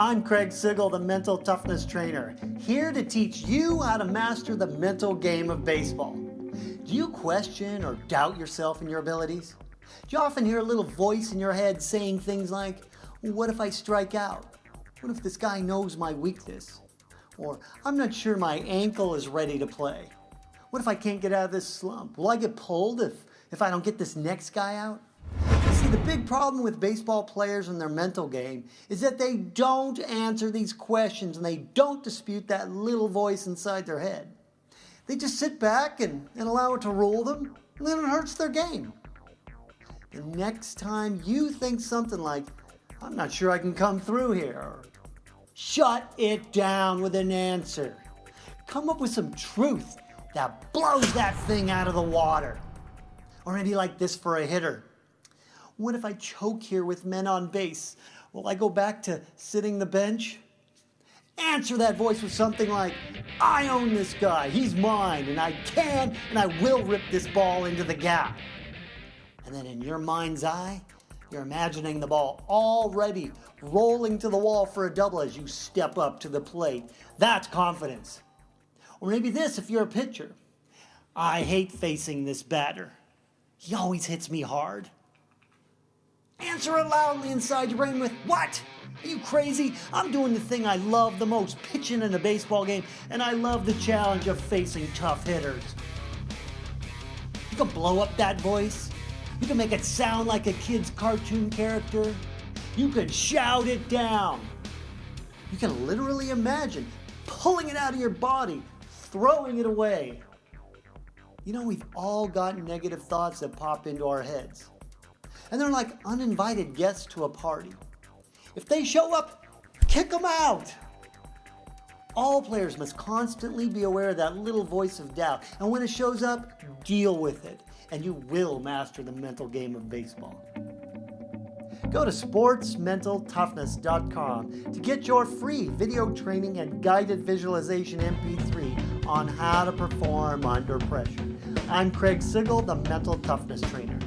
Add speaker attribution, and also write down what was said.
Speaker 1: I'm Craig Sigl, the Mental Toughness Trainer, here to teach you how to master the mental game of baseball. Do you question or doubt yourself and your abilities? Do you often hear a little voice in your head saying things like, what if I strike out? What if this guy knows my weakness? Or, I'm not sure my ankle is ready to play. What if I can't get out of this slump? Will I get pulled if, if I don't get this next guy out? See, the big problem with baseball players and their mental game is that they don't answer these questions and they don't dispute that little voice inside their head. They just sit back and, and allow it to rule them, and then it hurts their game. The next time you think something like, I'm not sure I can come through here, or shut it down with an answer. Come up with some truth that blows that thing out of the water. Or maybe like this for a hitter. What if I choke here with men on base? Will I go back to sitting the bench? Answer that voice with something like, I own this guy, he's mine, and I can and I will rip this ball into the gap. And then in your mind's eye, you're imagining the ball already rolling to the wall for a double as you step up to the plate. That's confidence. Or maybe this if you're a pitcher. I hate facing this batter. He always hits me hard. Answer it loudly inside your brain with, what? Are you crazy? I'm doing the thing I love the most, pitching in a baseball game, and I love the challenge of facing tough hitters. You can blow up that voice. You can make it sound like a kid's cartoon character. You can shout it down. You can literally imagine pulling it out of your body, throwing it away. You know, we've all got negative thoughts that pop into our heads and they're like uninvited guests to a party. If they show up, kick them out. All players must constantly be aware of that little voice of doubt, and when it shows up, deal with it, and you will master the mental game of baseball. Go to sportsmentaltoughness.com to get your free video training and guided visualization MP3 on how to perform under pressure. I'm Craig Sigl, the Mental Toughness Trainer.